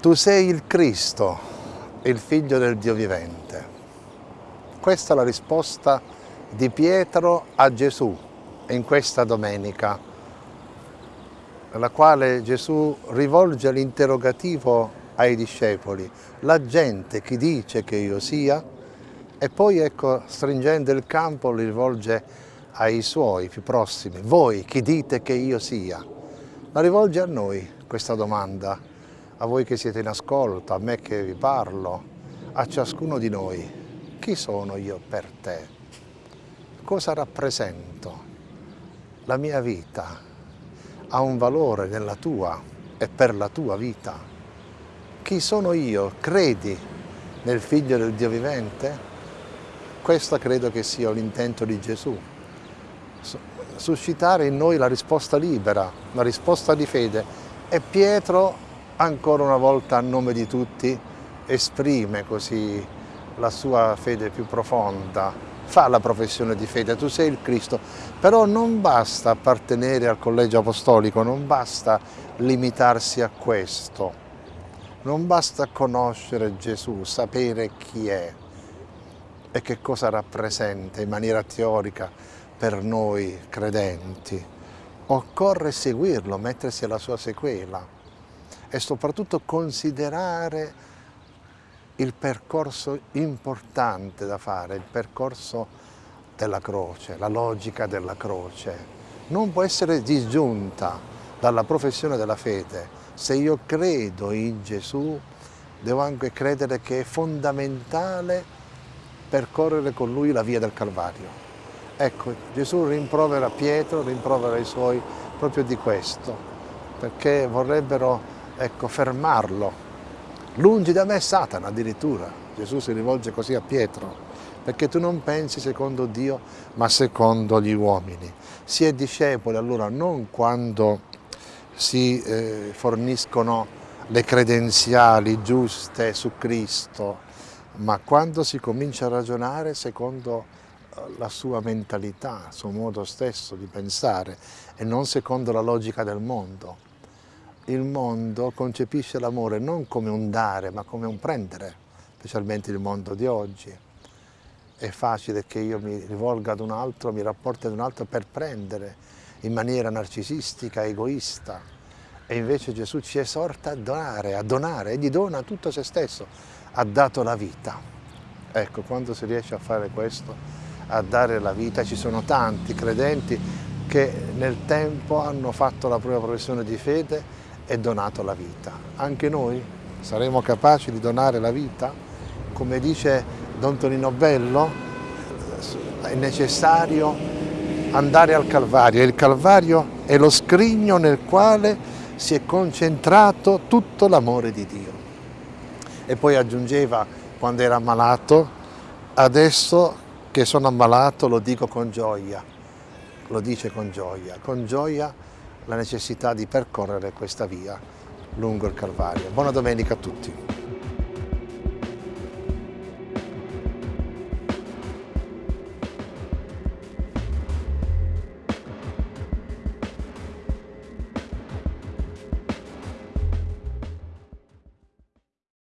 Tu sei il Cristo, il figlio del Dio vivente. Questa è la risposta di Pietro a Gesù in questa domenica, nella quale Gesù rivolge l'interrogativo ai discepoli, la gente chi dice che io sia, e poi ecco, stringendo il campo, li rivolge ai suoi più prossimi, voi chi dite che io sia? La rivolge a noi questa domanda, a voi che siete in ascolto, a me che vi parlo, a ciascuno di noi. Chi sono io per te? Cosa rappresento? La mia vita ha un valore nella tua e per la tua vita. Chi sono io? Credi nel Figlio del Dio vivente? Questo credo che sia l'intento di Gesù. Suscitare in noi la risposta libera, la risposta di fede. E Pietro, ancora una volta a nome di tutti, esprime così la sua fede più profonda, fa la professione di fede, tu sei il Cristo, però non basta appartenere al collegio apostolico, non basta limitarsi a questo, non basta conoscere Gesù, sapere chi è e che cosa rappresenta in maniera teorica per noi credenti. Occorre seguirlo, mettersi alla sua sequela e soprattutto considerare il percorso importante da fare, il percorso della croce, la logica della croce. Non può essere disgiunta dalla professione della fede. Se io credo in Gesù, devo anche credere che è fondamentale percorrere con Lui la via del Calvario. Ecco, Gesù rimprovera Pietro, rimprovera i suoi proprio di questo, perché vorrebbero ecco, fermarlo Lungi da me Satana addirittura, Gesù si rivolge così a Pietro, perché tu non pensi secondo Dio ma secondo gli uomini. Si è discepoli allora non quando si eh, forniscono le credenziali giuste su Cristo, ma quando si comincia a ragionare secondo eh, la sua mentalità, il suo modo stesso di pensare e non secondo la logica del mondo il mondo concepisce l'amore non come un dare ma come un prendere, specialmente il mondo di oggi. È facile che io mi rivolga ad un altro, mi rapporti ad un altro per prendere in maniera narcisistica, egoista. E invece Gesù ci esorta a donare, a donare, egli dona tutto se stesso, ha dato la vita. Ecco, quando si riesce a fare questo, a dare la vita, ci sono tanti credenti che nel tempo hanno fatto la propria professione di fede e donato la vita. Anche noi saremo capaci di donare la vita? Come dice Don Tonino Bello, è necessario andare al Calvario. Il Calvario è lo scrigno nel quale si è concentrato tutto l'amore di Dio. E poi aggiungeva, quando era ammalato, adesso che sono ammalato lo dico con gioia, lo dice con gioia, con gioia la necessità di percorrere questa via lungo il Calvario. Buona domenica a tutti.